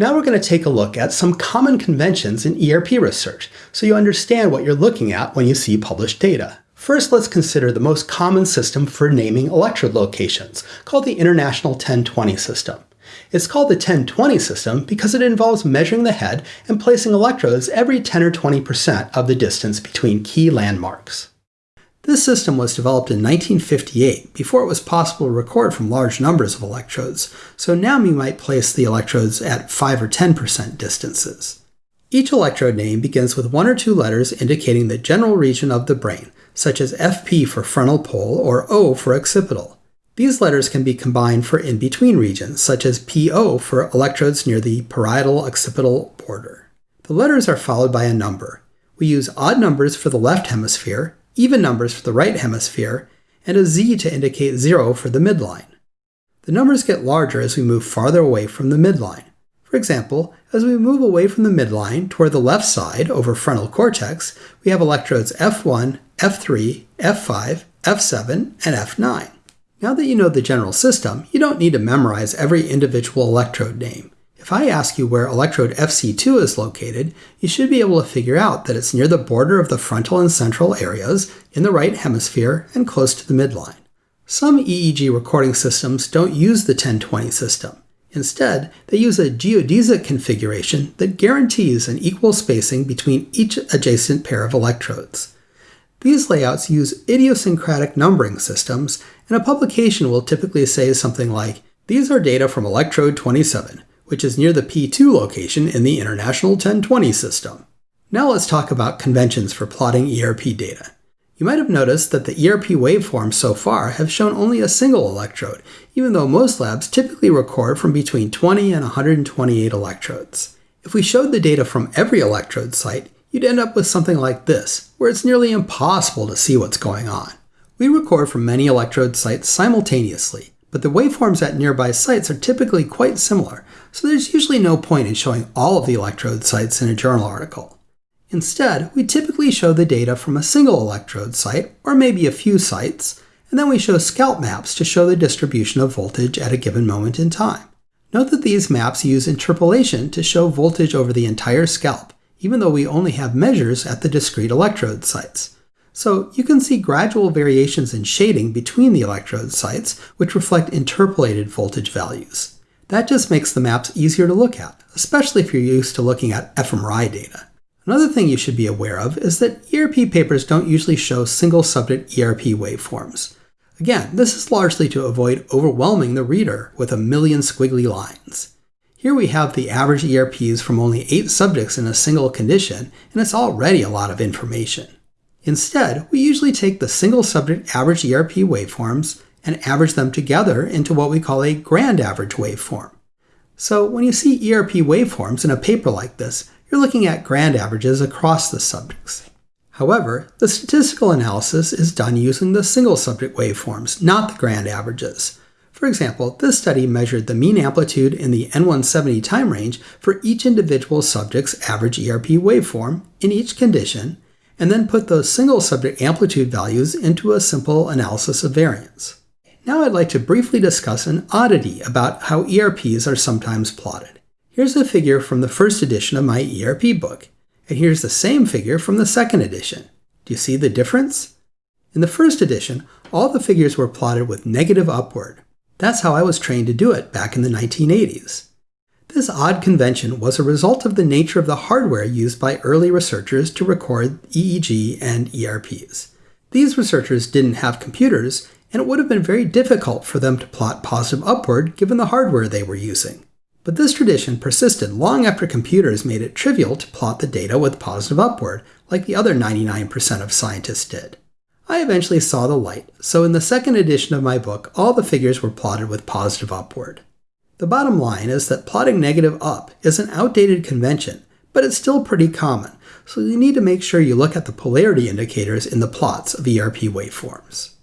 Now we're going to take a look at some common conventions in ERP research so you understand what you're looking at when you see published data. First, let's consider the most common system for naming electrode locations, called the International 1020 system. It's called the 1020 system because it involves measuring the head and placing electrodes every 10 or 20% of the distance between key landmarks. This system was developed in 1958, before it was possible to record from large numbers of electrodes, so now we might place the electrodes at 5 or 10% distances. Each electrode name begins with one or two letters indicating the general region of the brain, such as FP for frontal pole or O for occipital. These letters can be combined for in-between regions, such as PO for electrodes near the parietal occipital border. The letters are followed by a number. We use odd numbers for the left hemisphere even numbers for the right hemisphere, and a z to indicate 0 for the midline. The numbers get larger as we move farther away from the midline. For example, as we move away from the midline toward the left side over frontal cortex, we have electrodes F1, F3, F5, F7, and F9. Now that you know the general system, you don't need to memorize every individual electrode name. If I ask you where electrode FC2 is located, you should be able to figure out that it's near the border of the frontal and central areas, in the right hemisphere, and close to the midline. Some EEG recording systems don't use the 1020 system. Instead, they use a geodesic configuration that guarantees an equal spacing between each adjacent pair of electrodes. These layouts use idiosyncratic numbering systems, and a publication will typically say something like, These are data from electrode 27 which is near the P2 location in the International 1020 system. Now let's talk about conventions for plotting ERP data. You might have noticed that the ERP waveforms so far have shown only a single electrode, even though most labs typically record from between 20 and 128 electrodes. If we showed the data from every electrode site, you'd end up with something like this, where it's nearly impossible to see what's going on. We record from many electrode sites simultaneously, but the waveforms at nearby sites are typically quite similar, so there's usually no point in showing all of the electrode sites in a journal article. Instead, we typically show the data from a single electrode site, or maybe a few sites, and then we show scalp maps to show the distribution of voltage at a given moment in time. Note that these maps use interpolation to show voltage over the entire scalp, even though we only have measures at the discrete electrode sites. So you can see gradual variations in shading between the electrode sites, which reflect interpolated voltage values. That just makes the maps easier to look at, especially if you're used to looking at fMRI data. Another thing you should be aware of is that ERP papers don't usually show single subject ERP waveforms. Again, this is largely to avoid overwhelming the reader with a million squiggly lines. Here we have the average ERPs from only 8 subjects in a single condition, and it's already a lot of information. Instead, we usually take the single subject average ERP waveforms and average them together into what we call a grand average waveform. So when you see ERP waveforms in a paper like this, you're looking at grand averages across the subjects. However, the statistical analysis is done using the single subject waveforms, not the grand averages. For example, this study measured the mean amplitude in the N170 time range for each individual subject's average ERP waveform in each condition, and then put those single subject amplitude values into a simple analysis of variance. Now I'd like to briefly discuss an oddity about how ERPs are sometimes plotted. Here's a figure from the first edition of my ERP book, and here's the same figure from the second edition. Do you see the difference? In the first edition, all the figures were plotted with negative upward. That's how I was trained to do it back in the 1980s. This odd convention was a result of the nature of the hardware used by early researchers to record EEG and ERPs. These researchers didn't have computers, and it would have been very difficult for them to plot positive upward given the hardware they were using. But this tradition persisted long after computers made it trivial to plot the data with positive upward, like the other 99% of scientists did. I eventually saw the light, so in the second edition of my book, all the figures were plotted with positive upward. The bottom line is that plotting negative up is an outdated convention, but it's still pretty common, so you need to make sure you look at the polarity indicators in the plots of ERP waveforms.